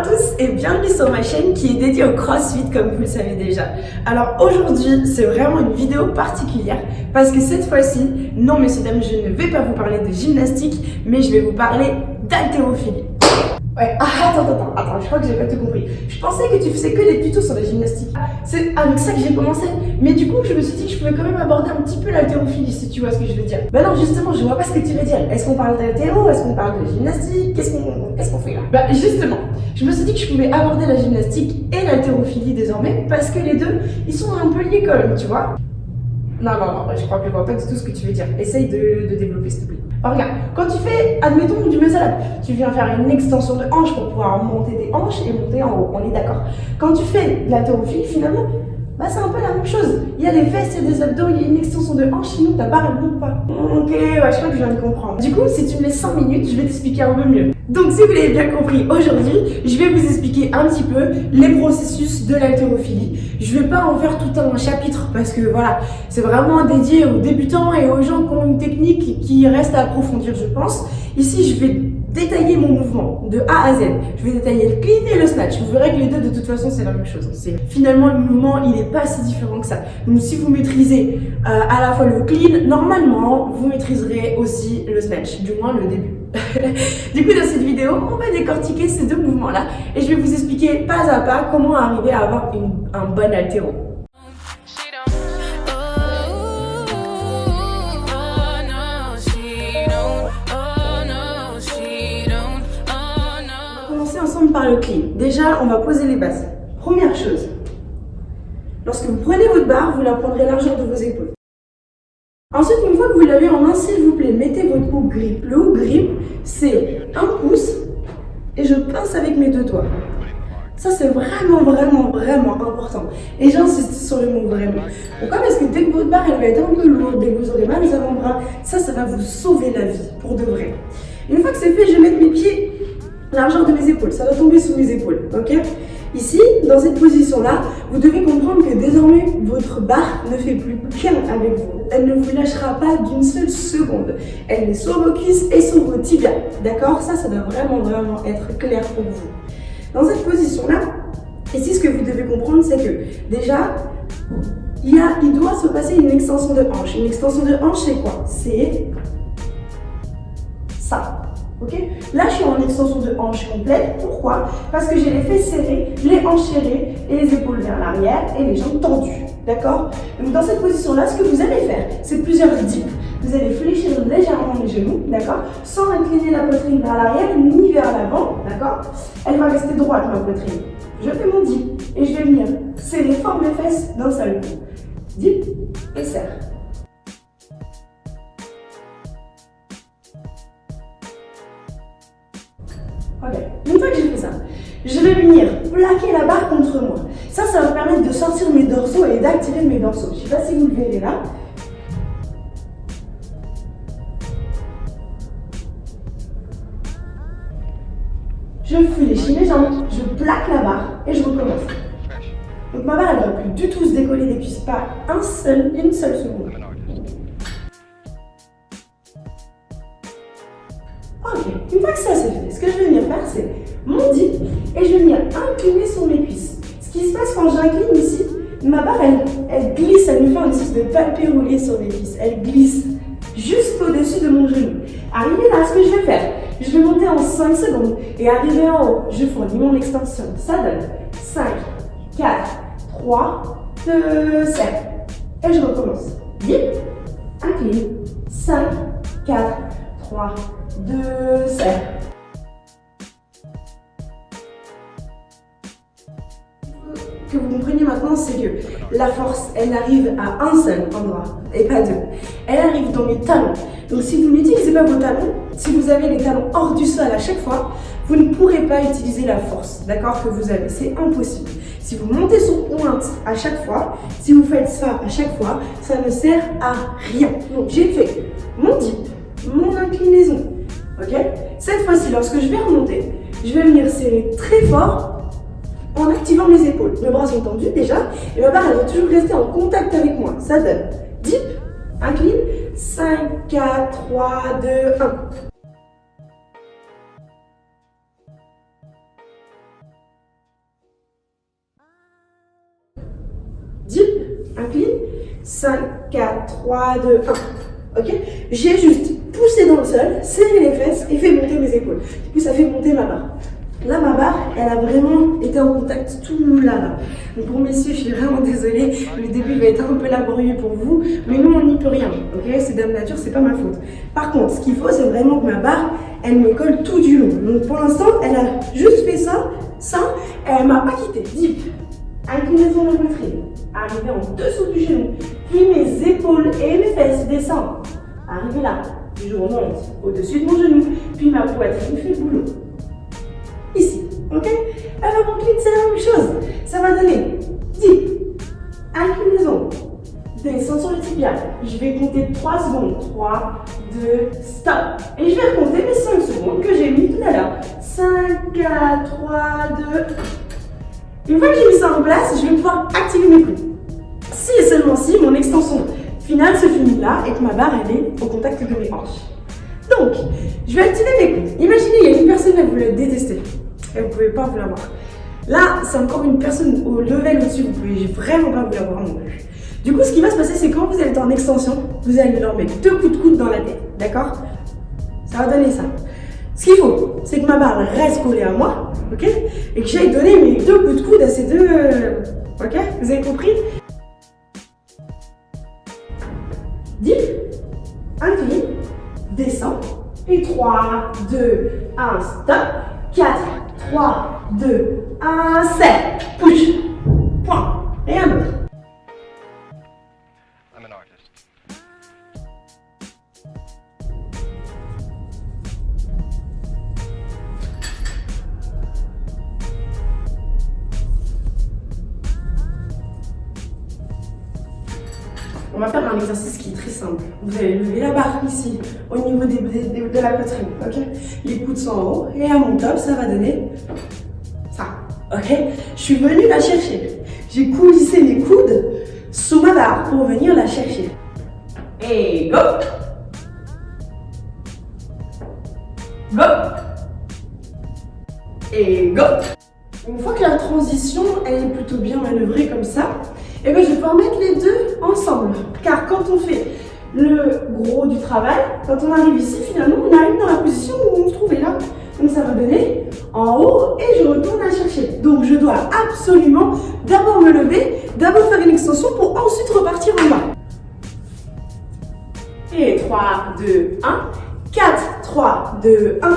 à tous et bienvenue sur ma chaîne qui est dédiée au crossfit comme vous le savez déjà. Alors aujourd'hui c'est vraiment une vidéo particulière parce que cette fois-ci, non messieurs dames je ne vais pas vous parler de gymnastique mais je vais vous parler d'haltérophilie. Ouais, ah, attends, attends, attends, je crois que j'ai pas tout compris. Je pensais que tu faisais que des tutos sur la gymnastique. C'est avec ça que j'ai commencé. Mais du coup, je me suis dit que je pouvais quand même aborder un petit peu l'haltérophilie, si tu vois ce que je veux dire. Bah non, justement, je vois pas ce que tu veux dire. Est-ce qu'on parle d'haltéro? Est-ce qu'on parle de gymnastique? Qu'est-ce qu'on qu'est-ce qu'on fait là? Bah justement, je me suis dit que je pouvais aborder la gymnastique et l'haltérophilie désormais, parce que les deux, ils sont un peu liés quand même, tu vois. Non, non, non, je crois que je vois pas tout ce que tu veux dire. Essaye de, développer, s'il te plaît. Alors, regarde, quand tu fais, admettons, du muscle tu viens faire une extension de hanche pour pouvoir monter tes hanches et monter en haut, on est d'accord. Quand tu fais de l'haltérophilie, finalement, bah c'est un peu la même chose. Il y a des fesses, il y a des abdos, il y a une extension de hanche, sinon ta barre elle monte pas. Ok, ouais, je crois que je viens de comprendre. Du coup, si tu me laisses 5 minutes, je vais t'expliquer un peu mieux. Donc si vous l'avez bien compris, aujourd'hui, je vais vous expliquer un petit peu les processus de l'haltérophilie. Je vais pas en faire tout un chapitre parce que voilà, c'est vraiment dédié aux débutants et aux gens qui ont une technique qui reste à approfondir, je pense. Ici, je vais détailler mon mouvement de A à Z. Je vais détailler le clean et le snatch. Vous verrez que les deux, de toute façon, c'est la même chose. Finalement, le mouvement, il n'est pas si différent que ça. Donc, si vous maîtrisez euh, à la fois le clean, normalement, vous maîtriserez aussi le snatch, du moins le début. du coup, dans cette vidéo, on va décortiquer ces deux mouvements-là et je vais vous expliquer pas à pas comment arriver à avoir un bon altéro. ensemble par le clean. Déjà, on va poser les bases. Première chose, lorsque vous prenez votre barre, vous la prendrez largeur de vos épaules. Ensuite, une fois vous l'avez en main, s'il vous plaît, mettez votre hook grip. Le hook grip, c'est un pouce et je pince avec mes deux doigts. Ça, c'est vraiment, vraiment, vraiment important. Et j'insiste sur le mot vraiment. Pourquoi? Parce que dès que votre barre, elle va être un peu lourde, dès que vous aurez mal aux avant-bras, ça, ça va vous sauver la vie, pour de vrai. Une fois que c'est fait, je vais mettre mes pieds largeur de mes épaules. Ça va tomber sous mes épaules, ok? Ici, dans cette position-là, vous devez comprendre que désormais, votre barre ne fait plus qu'un avec vous. Elle ne vous lâchera pas d'une seule seconde. Elle est sur vos cuisses et sur vos tibias. D'accord? Ça, ça doit vraiment, vraiment être clair pour vous. Dans cette position-là, ici, ce que vous devez comprendre, c'est que déjà, il, doit se passer une extension de hanche. Une extension de hanche, c'est quoi? C'est ça. Ok? Là, je suis en extension de hanche complète. Pourquoi? Parce que j'ai les fesses serrées, les hanches serrées et les épaules vers l'arrière et les jambes tendues. D'accord? Dans cette position-là, ce que vous allez faire, c'est plusieurs dips. Vous allez fléchir légèrement les genoux, d'accord? Sans incliner la poitrine vers l'arrière ni vers l'avant, d'accord? Elle va rester droite, ma poitrine. Je fais mon dip et je vais venir serrer fort mes fesses d'un seul coup. Dip et serre. Ok, une fois que j'ai fait ça, je vais venir plaquer la barre contre moi. Ça, ça va me permettre de sortir mes dorsaux et d'activer mes dorsaux. Je ne sais pas si vous le verrez là. Je fléchis les jambes, je plaque la barre et je recommence. Donc ma barre, elle ne va plus du tout se décoller des pas un seul, une seule seconde. Une fois que ça c'est fait, ce que je vais venir faire, c'est mon dip et je vais venir incliner sur mes cuisses. Ce qui se passe quand j'incline ici, ma barre, elle, glisse, elle me fait une espèce de palpé roulé sur mes cuisses. Elle glisse jusqu'au-dessus de mon genou. Arrivé là, ce que je vais faire, je vais monter en 5 secondes et arriver en haut, je fournis mon extension. Ça donne 5, 4, 3, 2, 7. Et je recommence. Dip, incline, 5, 4, 3, 2, 7. que vous compreniez maintenant, c'est que la force, elle arrive à un seul endroit et pas deux. Elle arrive dans mes talons. Donc si vous n'utilisez pas vos talons, si vous avez les talons hors du sol à chaque fois, vous ne pourrez pas utiliser la force, d'accord, que vous avez. C'est impossible. Si vous montez sur pointe à chaque fois, si vous faites ça à chaque fois, ça ne sert à rien. Donc j'ai fait mon dip, mon inclinaison, cette fois-ci, lorsque je vais remonter, je vais venir serrer très fort en activant mes épaules. Mes bras sont tendus déjà et ma barre elle va toujours rester en contact avec moi. Ça donne dip, incline, 5, 4, 3, 2, 1. Dip, incline, 5, 4, 3, 2, 1. Ok? J'ai juste poussé dans le sol, serré les fesses et fait monter mes épaules. Du coup, ça fait monter ma barre. Là, ma barre, elle a vraiment été en contact tout là, là. Donc pour messieurs, je suis vraiment désolée. Le début va être un peu laborieux pour vous, mais nous, on n'y peut rien. Ok C'est dame nature, c'est pas ma faute. Par contre, ce qu'il faut, c'est vraiment que ma barre, elle me colle tout du long. Donc pour l'instant, elle a juste fait ça, ça, et elle m'a pas quitté. Dip. Inclinaison de la poitrine. Arriver en dessous du genou. Puis mes épaules et mes fesses descendent. Arriver là. Je remonte au-dessus de mon genou. Puis ma poitrine fait boulot ici. Ok? Alors mon clit, c'est la même chose. Ça va donner 10. Inclinaison. Descends sur le tibia. Je vais compter 3 secondes. 3, 2, stop. Et je vais compter mes 5 secondes que j'ai mis tout à l'heure. 5, 4, 3, 2. Une fois que j'ai mis ça en place, je vais pouvoir activer mes coudes. Si et seulement si mon extension finale se finit là et que ma barre elle est au contact de mes hanches. Donc, je vais activer mes coudes. Imaginez, il y a une personne, elle vous la détester et vous ne pouvez pas vous la voir. Là, c'est encore une personne au level au-dessus, vous ne pouvez vraiment pas vous la voir non plus. Du coup, ce qui va se passer, c'est quand vous êtes en extension, vous allez leur mettre deux coups de coude dans la tête, d'accord? Ça va donner ça. Ce qu'il faut, c'est que ma barre reste collée à moi, ok? Et que j'aille donner mes deux coups de coude à ces deux... Euh, ok? Vous avez compris? 3, 2, 1, stop, 4, 3, 2, 1, 7. Push. Point. Rien d'autre. On va faire un exercice qui est très simple. Vous allez lever la barre ici, au niveau de la poitrine, Les coudes sont en haut, et à mon top, ça va donner ça, ok? Je suis venue la chercher. J'ai coulissé mes coudes sous ma barre pour venir la chercher. Et go Go Et go Une fois que la transition elle est plutôt bien manœuvrée comme ça, et eh bien je vais pouvoir mettre les deux ensemble. Car quand on fait le gros du travail, quand on arrive ici, finalement, on arrive dans la position où on se trouvait là. Donc ça va donner en haut et je retourne à chercher. Donc je dois absolument d'abord me lever, d'abord faire une extension pour ensuite repartir en bas. Et 3, 2, 1, 4, 3, 2, 1, 1,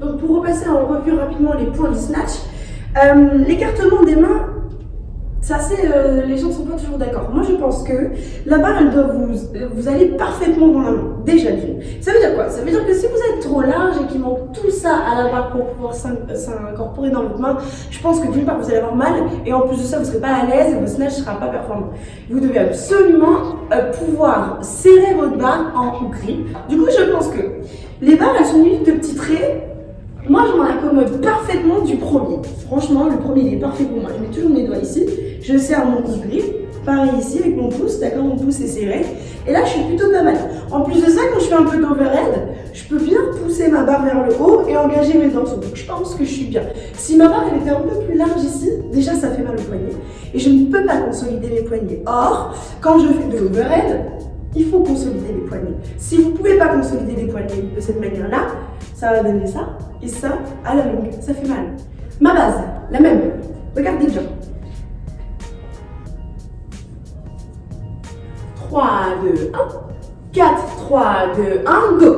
Donc pour repasser en revue rapidement les points du snatch, euh, l'écartement des mains, ça c'est, euh, les gens ne sont pas toujours d'accord. Moi je pense que la barre elle doit vous, vous aller parfaitement dans la main, déjà d'une. Ça veut dire quoi? Ça veut dire que si vous êtes trop large et qu'il manque tout ça à la barre pour pouvoir s'incorporer dans votre main, je pense que d'une part vous allez avoir mal et en plus de ça vous ne serez pas à l'aise et votre snatch ne sera pas performant. Vous devez absolument euh, pouvoir serrer votre barre en grip. Du coup je pense que les barres elles sont munies de petits traits moi, je m'en accommode parfaitement du premier. Franchement, le premier, il est parfait pour moi. Je mets toujours mes doigts ici. Je serre mon pouce grip. Pareil ici avec mon pouce, d'accord Mon pouce est serré. Et là, je suis plutôt pas mal. En plus de ça, quand je fais un peu d'overhead, je peux bien pousser ma barre vers le haut et engager mes dorsaux. Donc, je pense que je suis bien. Si ma barre, était un peu plus large ici, déjà, ça fait mal au poignet. Et je ne peux pas consolider mes poignets. Or, quand je fais de l'overhead, il faut consolider les poignets. Si vous ne pouvez pas consolider les poignets de cette manière-là, ça va donner ça, et ça, à la longue, ça fait mal. Ma base, la même. Regardez bien. 3, 2, 1. 4, 3, 2, 1, go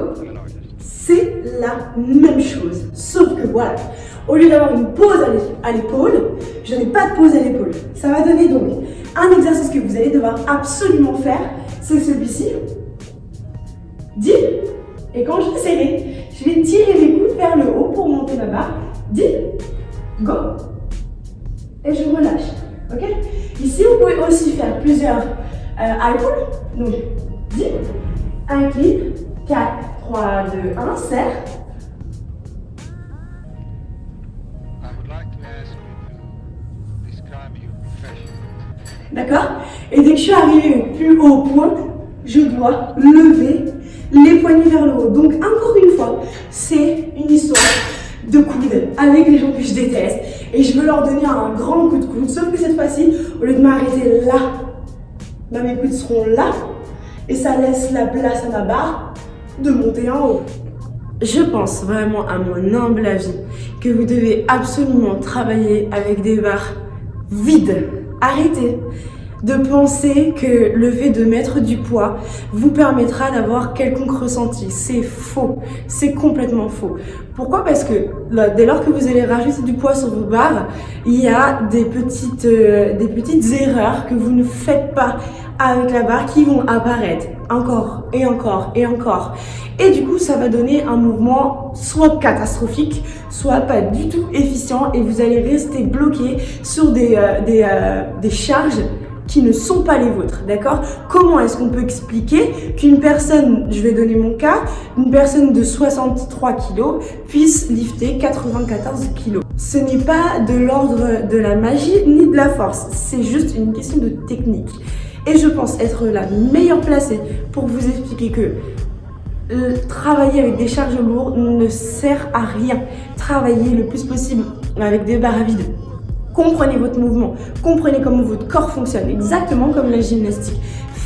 C'est la même chose, sauf que voilà, au lieu d'avoir une pause à l'épaule, je n'ai pas de pause à l'épaule. Ça va donner donc un exercice que vous allez devoir absolument faire, c'est celui-ci. 10. Et quand je vais serrer, je vais tirer mes coudes vers le barre. 10. Go. Et je relâche. Ok? Ici, vous pouvez aussi faire plusieurs euh, Donc, 10. Incline. 4, 3, 2, 1. Serre. D'accord? Et dès que je suis arrivée au plus haut point, je dois lever les poignets vers le haut. Donc encore une fois, c'est une histoire de coude avec les gens que je déteste. Et je veux leur donner un grand coup de coude. Sauf que cette fois-ci, au lieu de m'arrêter là, bah, mes coudes seront là. Et ça laisse la place à ma barre de monter en haut. Je pense vraiment à mon humble avis que vous devez absolument travailler avec des barres vides. Arrêtez de penser que le fait de mettre du poids vous permettra d'avoir quelconque ressenti. C'est faux. C'est complètement faux. Pourquoi? Parce que dès lors que vous allez rajouter du poids sur vos barres, il y a des petites, euh, des petites erreurs que vous ne faites pas avec la barre qui vont apparaître encore et encore et encore. Et du coup, ça va donner un mouvement soit catastrophique, soit pas du tout efficient et vous allez rester bloqué sur des, euh, euh, des charges qui ne sont pas les vôtres, d'accord? Comment est-ce qu'on peut expliquer qu'une personne, je vais donner mon cas, une personne de 63 kg puisse lifter 94 kg Ce n'est pas de l'ordre de la magie ni de la force, c'est juste une question de technique. Et je pense être la meilleure placée pour vous expliquer que euh, travailler avec des charges lourdes ne sert à rien. Travailler le plus possible avec des barres à vide Comprenez votre mouvement, comprenez comment votre corps fonctionne, exactement comme la gymnastique.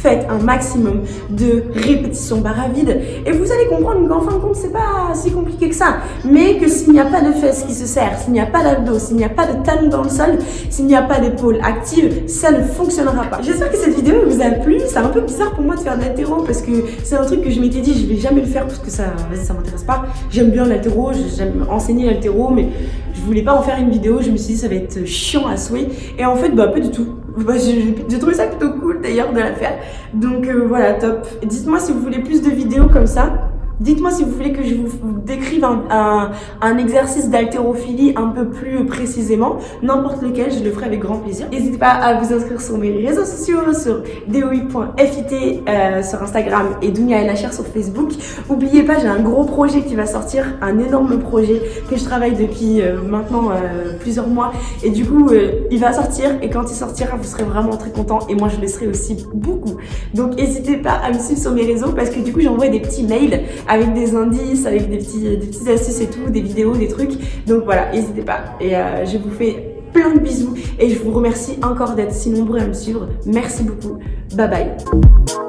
Faites un maximum de répétitions barre à vide et vous allez comprendre qu'en fin de compte, c'est pas si compliqué que ça. Mais que s'il n'y a pas de fesses qui se serrent, s'il n'y a pas d'abdos, s'il n'y a pas de talons dans le sol, s'il n'y a pas d'épaule active, ça ne fonctionnera pas. J'espère que cette vidéo vous a plu. C'est un peu bizarre pour moi de faire de l'altéro parce que c'est un truc que je m'étais dit, je vais jamais le faire parce que ça, ça m'intéresse pas. J'aime bien l'altéro, j'aime enseigner l'altéro, mais je voulais pas en faire une vidéo, je me suis dit ça va être chiant à souhait. Et en fait, bah pas du tout. Bah, j'ai trouvé ça plutôt cool d'ailleurs de la faire. Donc euh, voilà, top. Dites-moi si vous voulez plus de vidéos comme ça. Dites-moi si vous voulez que je vous décrive un, exercice d'haltérophilie un peu plus précisément, n'importe lequel, je le ferai avec grand plaisir. N'hésitez pas à vous inscrire sur mes réseaux sociaux, sur doi.fit euh, sur Instagram et Dunia LHR sur Facebook. N'oubliez pas, j'ai un gros projet qui va sortir, un énorme projet que je travaille depuis euh, maintenant euh, plusieurs mois. Et du coup, il va sortir et quand il sortira, vous serez vraiment très content et moi je le serai aussi beaucoup. Donc n'hésitez pas à me suivre sur mes réseaux parce que du coup, j'envoie des petits mails avec des indices, avec des petits, des petites astuces et tout, des vidéos, des trucs. Donc voilà, n'hésitez pas. Et euh, je vous fais plein de bisous et je vous remercie encore d'être si nombreux à me suivre. Merci beaucoup. Bye bye.